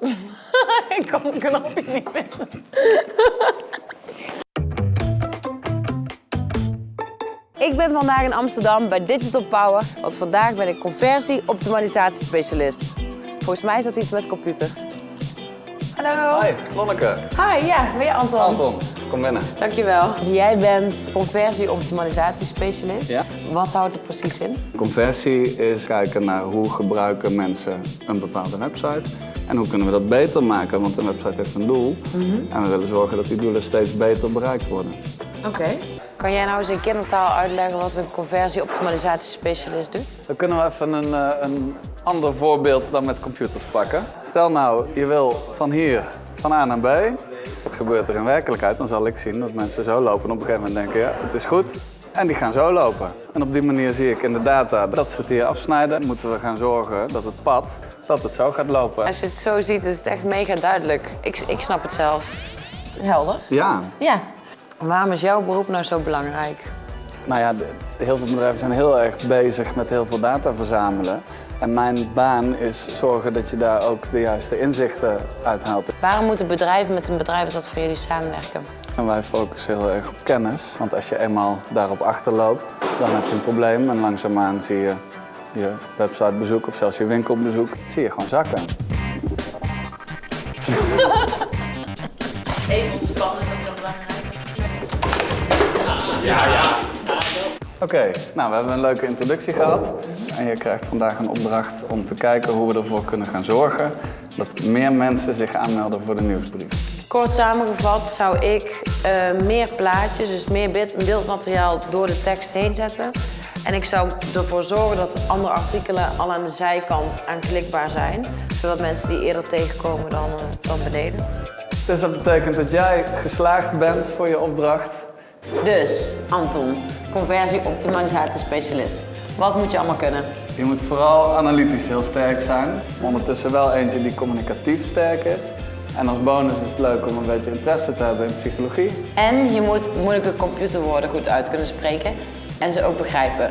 Ik kan mijn knopje niet vinden. Ik ben vandaag in Amsterdam bij Digital Power, want vandaag ben ik conversie-optimalisatiespecialist. Volgens mij is dat iets met computers. Hallo. Hi, Lonneke. Hi, ja, ben je Anton? Anton, kom binnen. Dankjewel. Jij bent conversie-optimalisatiespecialist. Ja. Wat houdt het precies in? Conversie is kijken naar hoe gebruiken mensen een bepaalde website. En hoe kunnen we dat beter maken, want een website heeft een doel. En we willen zorgen dat die doelen steeds beter bereikt worden. Oké. Kan jij nou eens in kindertaal uitleggen wat een conversie-optimalisatiespecialist doet? Dan kunnen we even een, eh, een ander voorbeeld dan met computers pakken. Stel nou, je wil van hier van A naar B. Wat gebeurt er in werkelijkheid? Dan zal ik zien dat mensen zo lopen en op een gegeven moment denken, ja, het is goed. En die gaan zo lopen. En op die manier zie ik in de data dat ze het hier afsnijden. Moeten we gaan zorgen dat het pad, dat het zo gaat lopen. Als je het zo ziet, is het echt mega duidelijk. Ik, ik snap het zelfs. Helder? Ja, Ja. Waarom is jouw beroep nou zo belangrijk? Nou ja, heel veel bedrijven zijn heel erg bezig met heel veel data verzamelen. En mijn baan is zorgen dat je daar ook de juiste inzichten uit haalt. Waarom moeten bedrijven met een bedrijf dat van jullie samenwerken? En wij focussen heel erg op kennis. Want als je eenmaal daarop achterloopt, dan heb je een probleem. En langzaamaan zie je je websitebezoek of zelfs je winkelbezoek, zie je gewoon zakken. Even ontspannen is ook heel belangrijk. Oké, nou we hebben een leuke introductie gehad. En je krijgt vandaag een opdracht om te kijken hoe we ervoor kunnen gaan zorgen dat meer mensen zich aanmelden voor de nieuwsbrief. Kort samengevat zou ik eh, meer plaatjes, dus meer beeld- beeldmateriaal door de tekst heen zetten. En ik zou ervoor zorgen dat andere artikelen al aan de zijkant aanklikbaar zijn. Zodat mensen die eerder tegenkomen dan, eh, dan beneden. Dus dat betekent dat jij geslaagd bent voor je opdracht. Dus, Anton, conversie-optimalisatiespecialist. Wat moet je allemaal kunnen? Je moet vooral analytisch heel sterk zijn. Ondertussen wel eentje die communicatief sterk is. En als bonus is het leuk om een beetje interesse te hebben in psychologie. En je moet moeilijke computerwoorden goed uit kunnen spreken en ze ook begrijpen.